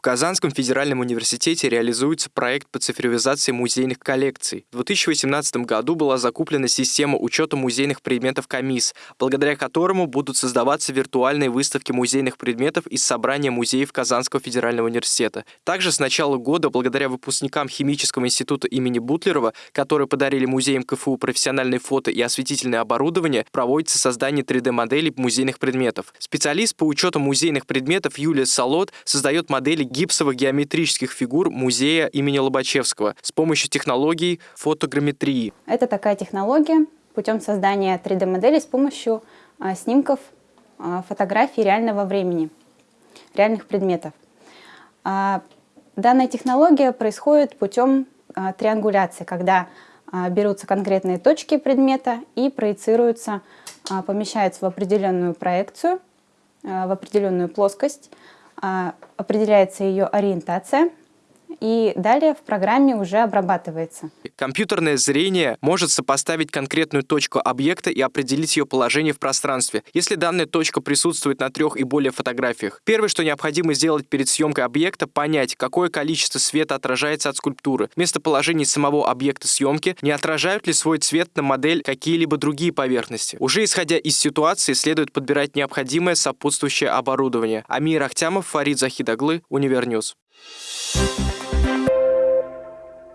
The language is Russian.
В Казанском федеральном университете реализуется проект по цифровизации музейных коллекций. В 2018 году была закуплена система учета музейных предметов КАМИС, благодаря которому будут создаваться виртуальные выставки музейных предметов из собрания музеев Казанского федерального университета. Также с начала года, благодаря выпускникам Химического института имени Бутлерова, которые подарили музеям КФУ профессиональные фото и осветительное оборудование, проводится создание 3D-моделей музейных предметов. Специалист по учету музейных предметов Юлия Солод создает модели гипсовых геометрических фигур музея имени Лобачевского с помощью технологий фотограмметрии. Это такая технология путем создания 3D-моделей с помощью а, снимков а, фотографий реального времени, реальных предметов. А, данная технология происходит путем триангуляции, когда берутся конкретные точки предмета и проецируются, помещаются в определенную проекцию, в определенную плоскость, определяется ее ориентация, и далее в программе уже обрабатывается. Компьютерное зрение может сопоставить конкретную точку объекта и определить ее положение в пространстве, если данная точка присутствует на трех и более фотографиях. Первое, что необходимо сделать перед съемкой объекта, понять, какое количество света отражается от скульптуры, местоположение самого объекта съемки, не отражают ли свой цвет на модель какие-либо другие поверхности. Уже исходя из ситуации, следует подбирать необходимое сопутствующее оборудование. Амир Ахтямов, Фарид Захидаглы, UniverNews. Thank you